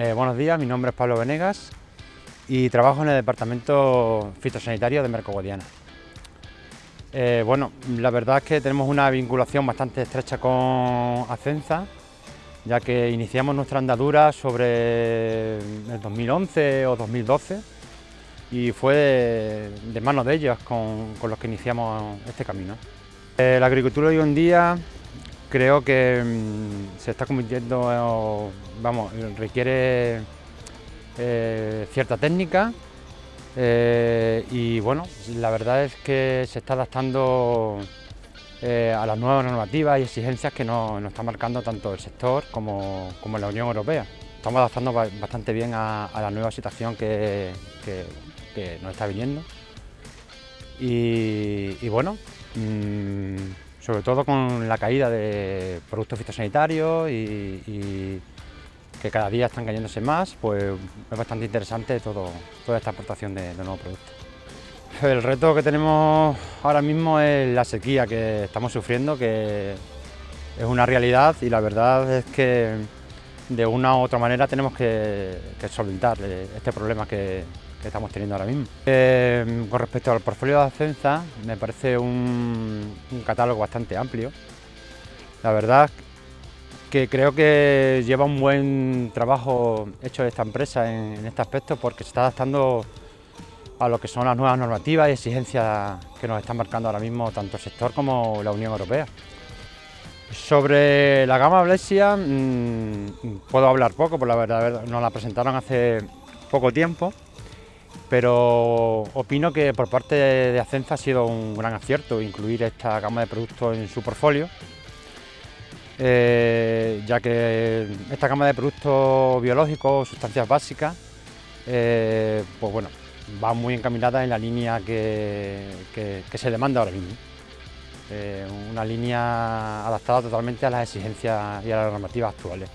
Eh, buenos días, mi nombre es Pablo Venegas y trabajo en el Departamento Fitosanitario de Merco Eh, bueno, la verdad es que tenemos una vinculación bastante estrecha con Acenza, ya que iniciamos nuestra andadura sobre el 2011 o 2012 y fue de, mano de ellos con, los que iniciamos este camino. Eh, la agricultura hoy en día creo que mm, se está convirtiendo, vamos, requiere eh, cierta técnica eh, y bueno, la verdad es que se está adaptando eh, a las nuevas normativas y exigencias que nos, está marcando tanto el sector como, la Unión Europea. Estamos adaptando bastante bien a, la nueva situación que, nos está viniendo y, bueno, mm, sobre todo con la caída de productos fitosanitarios y, que cada día están cayéndose más, pues es bastante interesante todo, toda esta aportación de, nuevos productos. El reto que tenemos ahora mismo es la sequía que estamos sufriendo, que es una realidad y la verdad es que de una u otra manera tenemos que, que solventar este problema que, que estamos teniendo ahora mismo. Eh, con respecto al portfolio de Ascensa, me parece un, catálogo bastante amplio. La verdad que creo que lleva un buen trabajo hecho esta empresa en, este aspecto porque se está adaptando a lo que son las nuevas normativas y exigencias que nos están marcando ahora mismo tanto el sector como la Unión Europea. Sobre la gama Blesia mm, puedo hablar poco, porque la verdad nos la presentaron hace poco tiempo pero opino que por parte de Acenza ha sido un gran acierto incluir esta gama de productos en su portfolio, eh, ya que esta gama de productos biológicos, sustancias básicas, eh, pues bueno, va muy encaminada en la línea que, se demanda ahora mismo. Eh, una línea adaptada totalmente a las exigencias y a las normativas actuales.